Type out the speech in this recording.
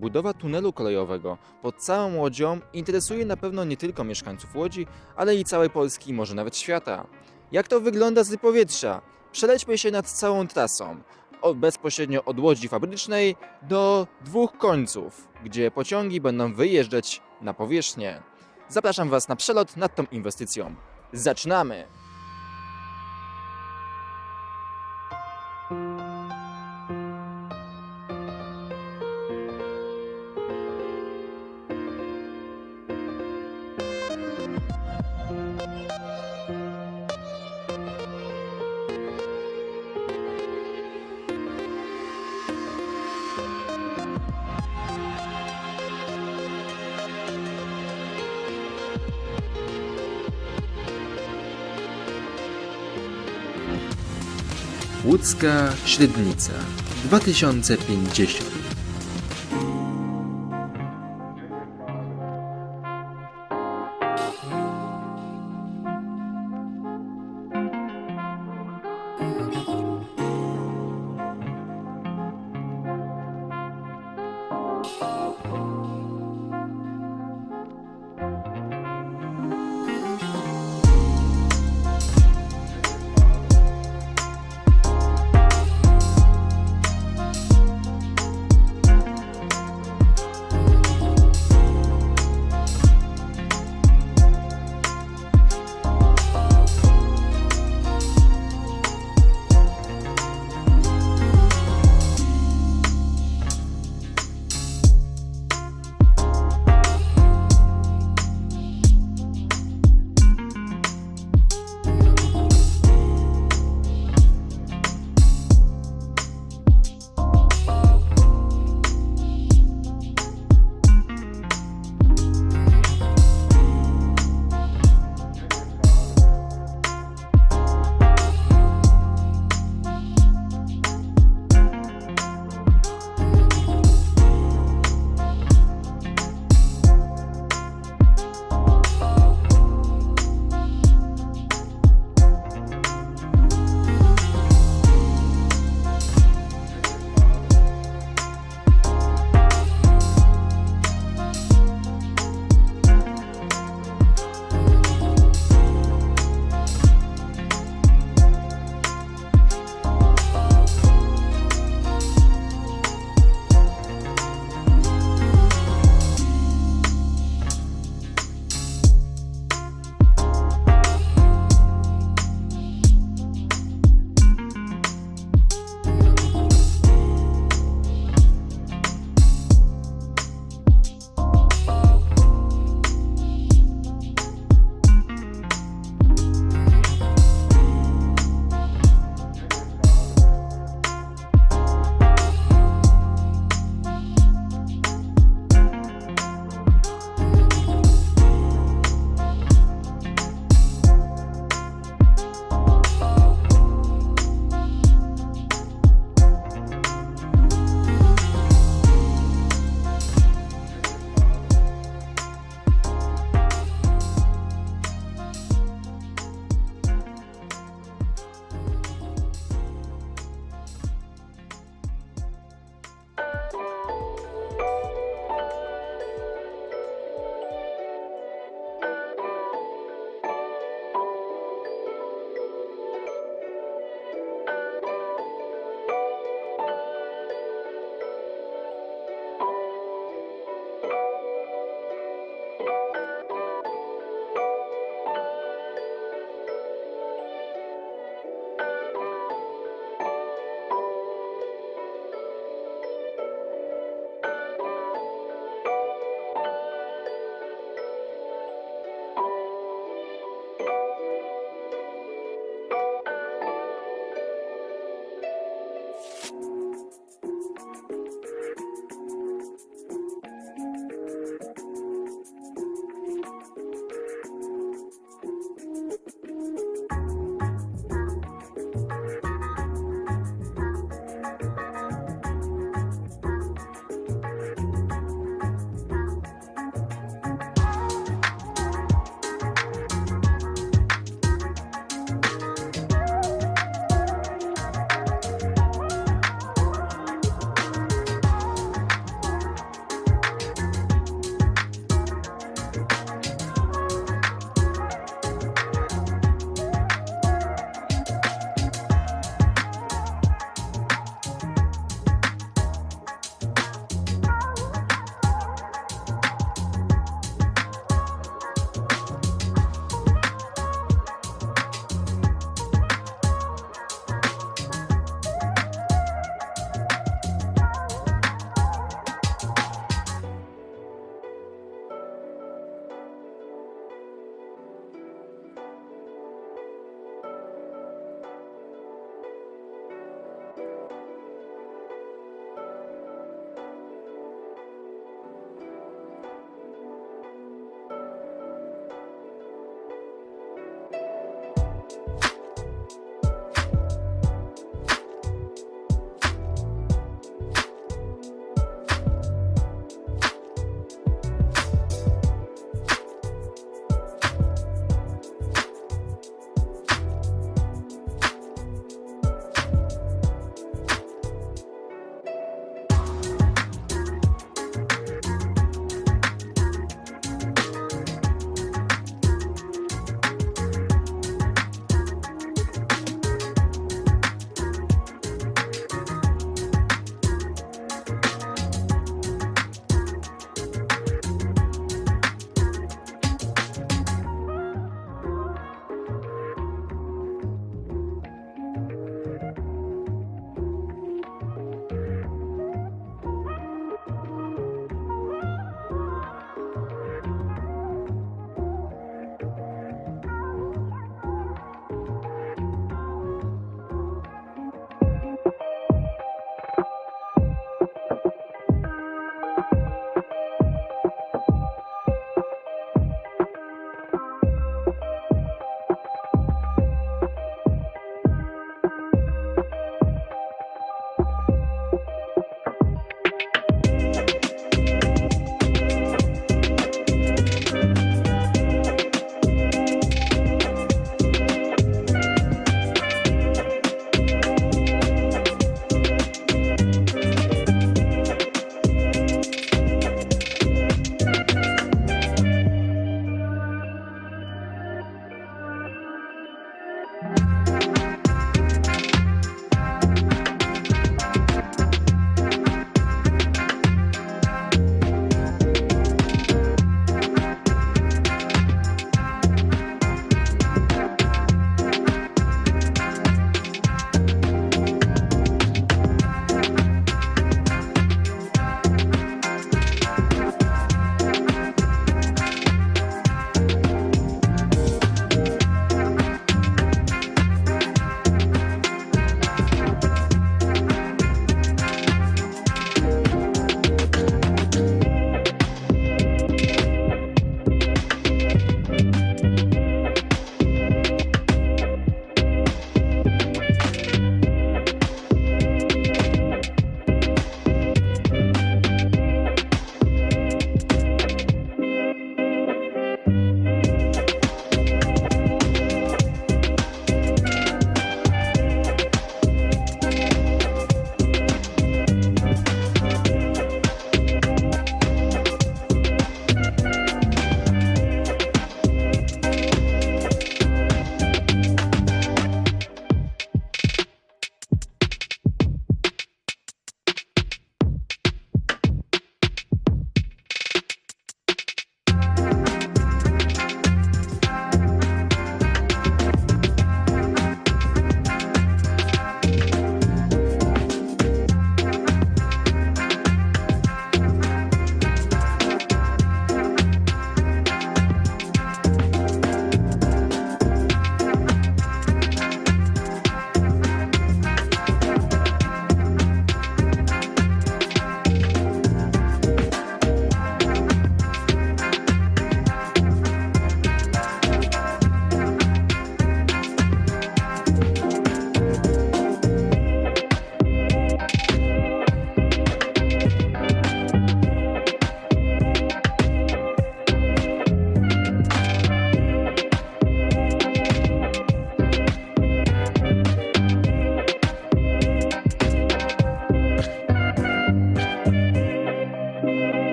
Budowa tunelu kolejowego pod całą Łodzią interesuje na pewno nie tylko mieszkańców Łodzi, ale i całej Polski, może nawet świata. Jak to wygląda z powietrza? Przelećmy się nad całą trasą, od, bezpośrednio od Łodzi Fabrycznej do dwóch końców, gdzie pociągi będą wyjeżdżać na powierzchnię. Zapraszam Was na przelot nad tą inwestycją. Zaczynamy! Łódzka Średnica 2050